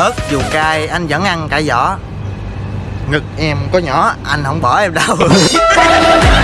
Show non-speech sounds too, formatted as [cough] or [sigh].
ớt, dù cay, anh vẫn ăn cả vỏ. Ngực em có nhỏ, anh không bỏ em đâu. [laughs]